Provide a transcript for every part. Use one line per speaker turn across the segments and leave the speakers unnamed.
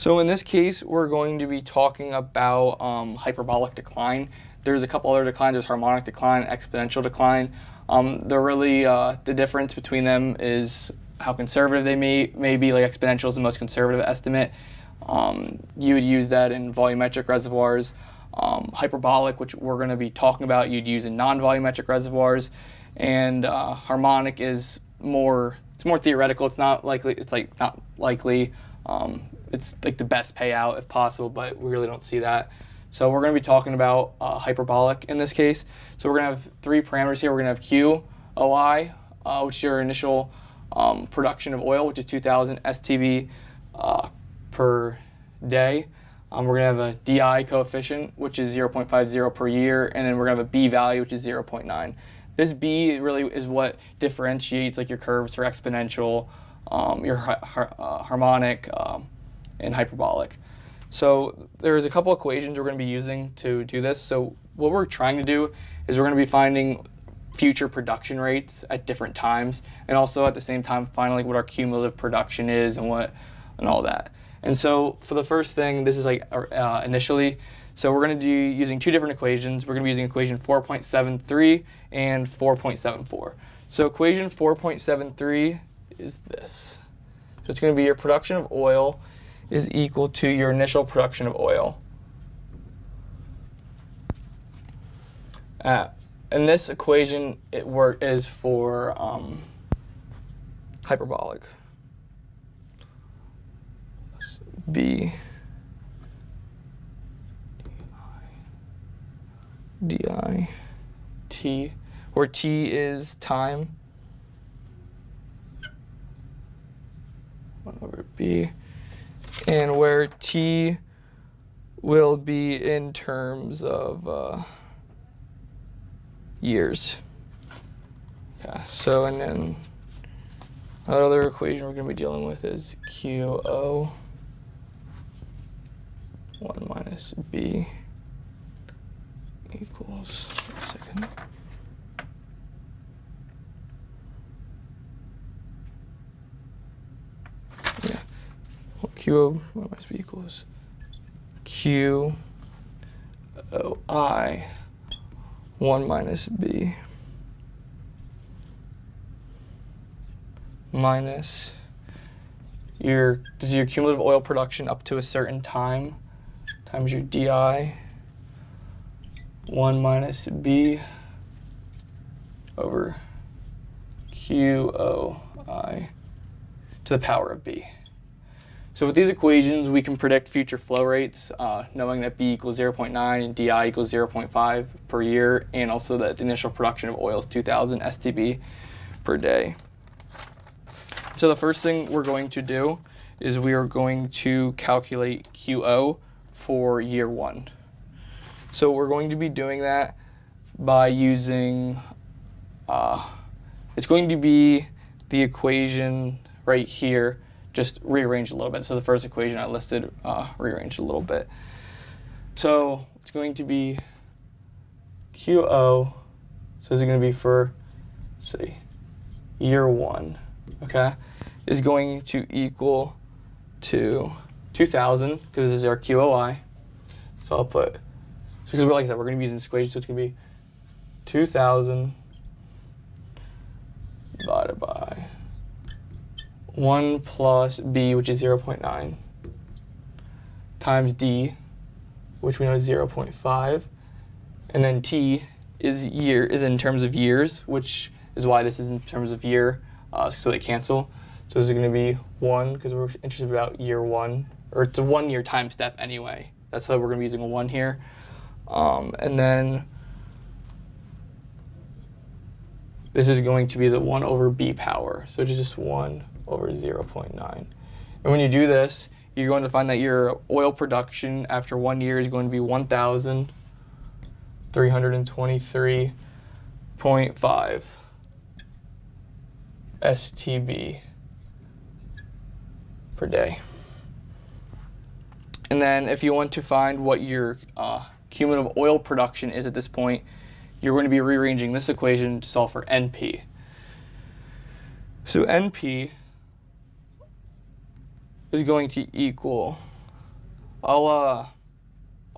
So in this case, we're going to be talking about um, hyperbolic decline. There's a couple other declines. There's harmonic decline, exponential decline. Um, they're really, uh, the difference between them is how conservative they may, may be. Like exponential is the most conservative estimate. Um, you would use that in volumetric reservoirs. Um, hyperbolic, which we're going to be talking about, you'd use in non-volumetric reservoirs. And uh, harmonic is more, it's more theoretical. It's not likely, it's like not likely. Um, it's like the best payout if possible, but we really don't see that. So we're going to be talking about uh, hyperbolic in this case. So we're going to have three parameters here. We're going to have Q, OI, uh, which is your initial um, production of oil, which is 2,000 STB uh, per day. Um, we're going to have a DI coefficient, which is 0.50 per year, and then we're going to have a B value, which is 0.9. This B really is what differentiates like your curves for exponential, um, your har uh, harmonic, um, and hyperbolic. So there's a couple equations we're going to be using to do this. So what we're trying to do is we're going to be finding future production rates at different times and also at the same time finding like what our cumulative production is and what and all that. And so for the first thing, this is like uh, initially, so we're going to do using two different equations. We're going to be using equation 4.73 and 4.74. So equation 4.73 is this. So it's going to be your production of oil is equal to your initial production of oil. Uh, and this equation it work is for um, hyperbolic. B di t, where t is time. 1 over b and where t will be in terms of uh, years. Okay, so and then another equation we're going to be dealing with is QO 1 minus B equals, second. Q minus B equals Q O I 1 minus B minus your, this is your cumulative oil production up to a certain time times your DI 1 minus B over QOI to the power of B. So with these equations, we can predict future flow rates, uh, knowing that B equals 0.9 and DI equals 0.5 per year, and also that the initial production of oil is 2,000 STB per day. So the first thing we're going to do is we are going to calculate QO for year one. So we're going to be doing that by using, uh, it's going to be the equation right here just rearranged a little bit. So the first equation I listed uh, rearranged a little bit. So it's going to be QO, so is it going to be for, say, year one, okay, is going to equal to 2,000, because this is our QOI. So I'll put, because we're like I said, we're going to be using this equation, so it's going to be 2,000 divided by 1 plus b, which is 0 0.9, times d, which we know is 0 0.5, and then t is year is in terms of years, which is why this is in terms of year, uh, so they cancel. So this is going to be 1, because we're interested about year 1, or it's a one-year time step anyway. That's why we're going to be using a 1 here. Um, and then this is going to be the 1 over b power, so it's just 1 over 0.9. And when you do this, you're going to find that your oil production after one year is going to be 1,323.5 STB per day. And then if you want to find what your uh, cumulative oil production is at this point, you're going to be rearranging this equation to solve for NP. So NP is going to equal I'll uh,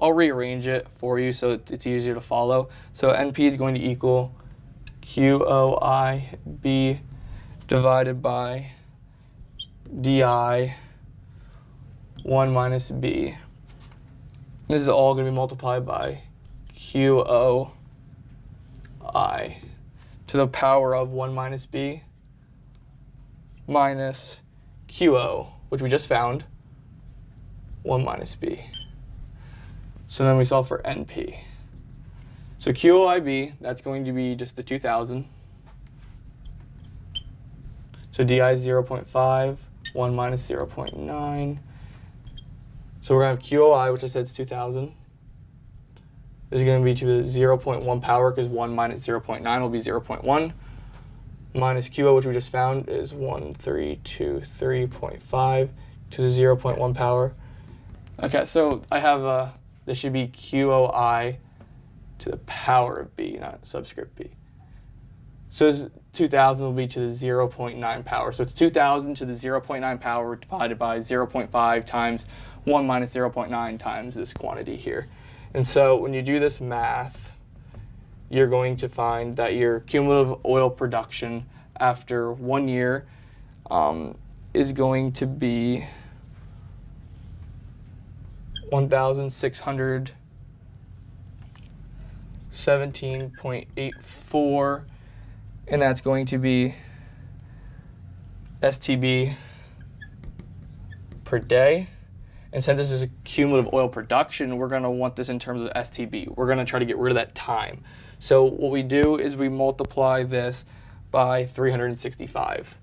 I'll rearrange it for you so it's, easier to follow. So NP is going to equal QOIB divided by DI 1 minus B. This is all going to be multiplied by QOI to the power of 1 minus B minus QO, which we just found, 1 minus B. So then we solve for NP. So QOIB, that's going to be just the 2000. So DI is 0 0.5, 1 minus 0 0.9. So we're going to have QOI, which I said is 2000. Is going to be to the 0.1 power because 1 minus 0.9 will be 0.1. Minus QO, which we just found, is 1323.5 to the 0.1 power. Okay, so I have, uh, this should be QOI to the power of B, not subscript B. So 2000 will be to the 0.9 power. So it's 2000 to the 0.9 power divided by 0.5 times 1 minus 0.9 times this quantity here. And so when you do this math, you're going to find that your cumulative oil production after one year um, is going to be 1,617.84 and that's going to be STB per day. And since this is a cumulative oil production, we're going to want this in terms of STB. We're going to try to get rid of that time. So what we do is we multiply this by 365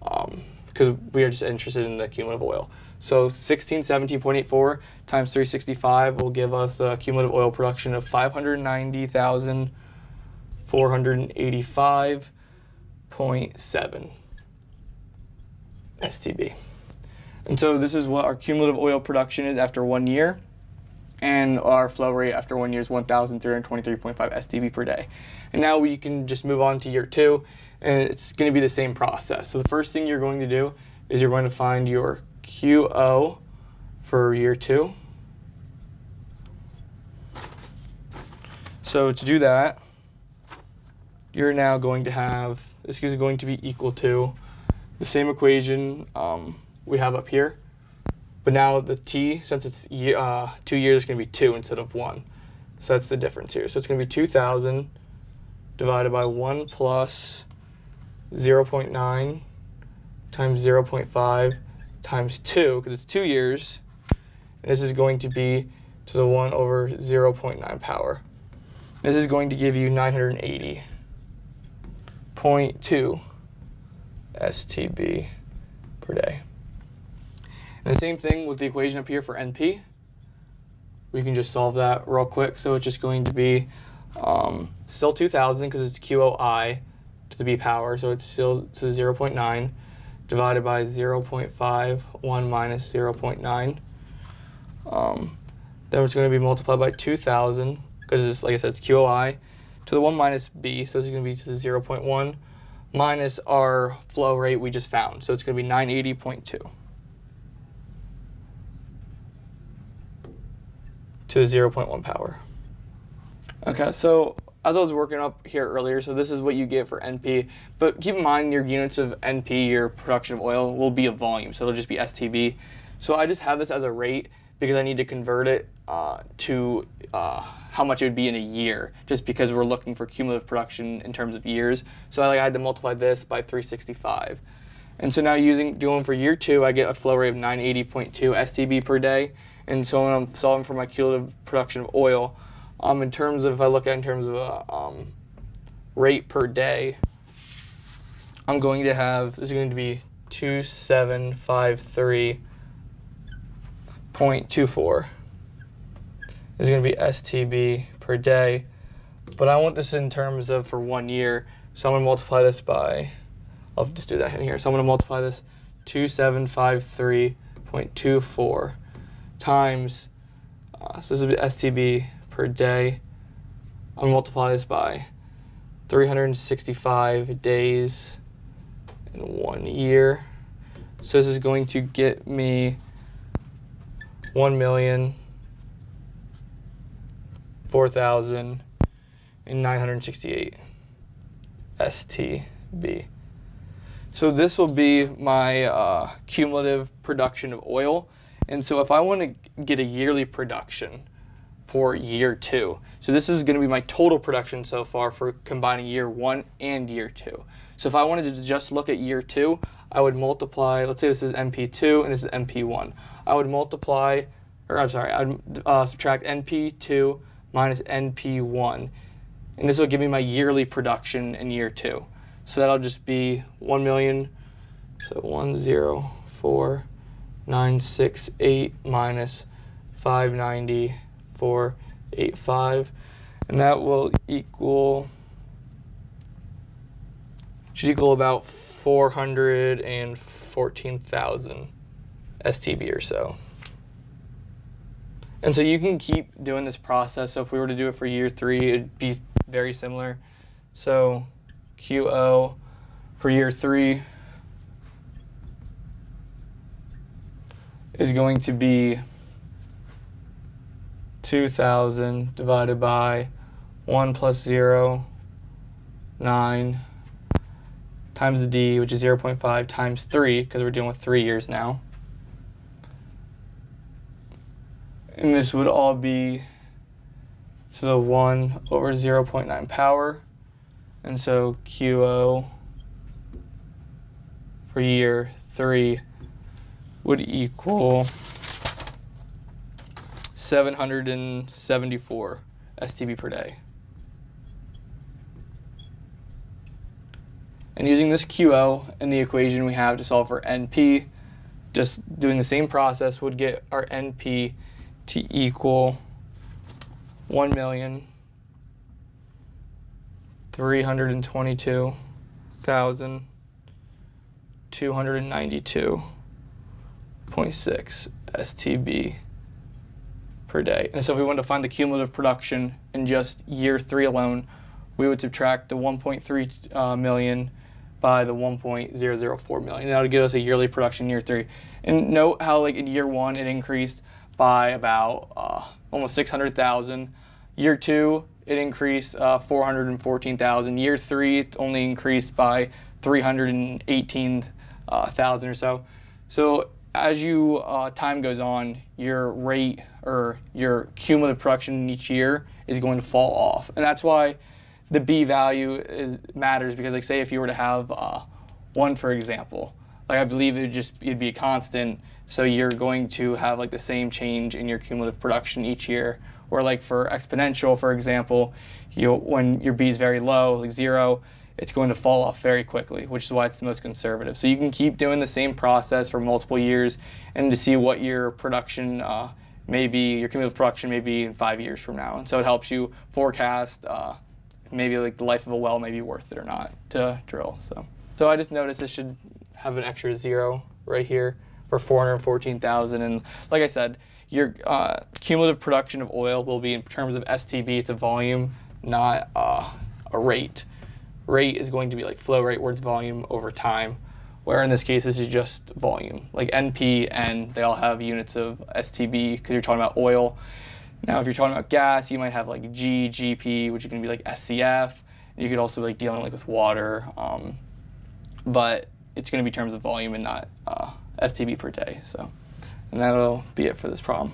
because um, we are just interested in the cumulative oil. So 1617.84 times 365 will give us a cumulative oil production of 590,485.7 STB. And so this is what our cumulative oil production is after one year. And our flow rate after one year is 1,323.5 STB per day. And now we can just move on to year two, and it's going to be the same process. So the first thing you're going to do is you're going to find your QO for year two. So to do that, you're now going to have, this is going to be equal to the same equation um, we have up here. But now the t, since it's uh, two years, it's going to be 2 instead of 1. So that's the difference here. So it's going to be 2,000 divided by 1 plus 0 0.9 times 0 0.5 times 2, because it's 2 years. And this is going to be to the 1 over 0 0.9 power. This is going to give you 980.2 STB per day. And the same thing with the equation up here for NP. We can just solve that real quick. So it's just going to be um, still 2000 because it's QOI to the B power. So it's still to 0 0.9 divided by 0 0.5, 1 minus 0 0.9. Um, then it's going to be multiplied by 2000 because it's, like I said, it's QOI to the 1 minus B. So it's going to be to the 0.1 minus our flow rate we just found. So it's going to be 980.2. to 0.1 power. Okay, so as I was working up here earlier, so this is what you get for NP, but keep in mind your units of NP, your production of oil, will be a volume, so it'll just be STB. So I just have this as a rate because I need to convert it uh, to uh, how much it would be in a year, just because we're looking for cumulative production in terms of years. So I, like, I had to multiply this by 365. And so now using doing for year two, I get a flow rate of 980.2 STB per day. And so when I'm solving for my cumulative production of oil, um, in terms of, if I look at in terms of a um, rate per day, I'm going to have, this is going to be 2753.24. This is going to be STB per day. But I want this in terms of for one year. So I'm going to multiply this by, I'll just do that in here. So I'm going to multiply this 2753.24 times, uh, so this is STB per day. I'll multiply this by 365 days in one year. So this is going to get me 1 million, 4,968 STB. So this will be my uh, cumulative production of oil. And so if I want to get a yearly production for year two, so this is going to be my total production so far for combining year one and year two. So if I wanted to just look at year two, I would multiply, let's say this is NP2 and this is NP1. I would multiply, or I'm sorry, I'd uh, subtract NP2 minus NP1. And this will give me my yearly production in year two. So that'll just be 1 million, so 104,968 minus 590,485. And that will equal, should equal about 414,000 STB or so. And so you can keep doing this process. So if we were to do it for year three, it'd be very similar. So QO for year three is going to be 2,000 divided by 1 plus 0, 9, times the D, which is 0.5, times 3, because we're dealing with 3 years now. And this would all be, so 1 over 0.9 power. And so QO for year 3 would equal 774 STB per day. And using this QO and the equation we have to solve for NP, just doing the same process would get our NP to equal 1,322,292 2.6 STB per day. And so if we wanted to find the cumulative production in just year three alone, we would subtract the 1.3 uh, million by the 1.004 million. That would give us a yearly production year three. And note how like in year one, it increased by about uh, almost 600,000. Year two, it increased uh, 414,000. Year three, it only increased by 318,000 uh, or so. So as you uh, time goes on, your rate or your cumulative production each year is going to fall off, and that's why the B value is matters because like say if you were to have uh, one for example, like I believe it would just it'd be a constant, so you're going to have like the same change in your cumulative production each year. Or like for exponential, for example, you when your B is very low, like zero, it's going to fall off very quickly, which is why it's the most conservative. So you can keep doing the same process for multiple years and to see what your production uh, may be, your cumulative production may be in five years from now. And so it helps you forecast uh, maybe like the life of a well may be worth it or not to drill. So, so I just noticed this should have an extra zero right here for 414,000. And like I said, your uh, cumulative production of oil will be in terms of STB, it's a volume, not uh, a rate. Rate is going to be like flow rate, it's volume over time, where in this case this is just volume. Like NP, N, they all have units of STB because you're talking about oil. Now, if you're talking about gas, you might have like G, GP, which is going to be like SCF. You could also be like dealing like with water, um, but it's going to be terms of volume and not uh, STB per day. So, and that'll be it for this problem.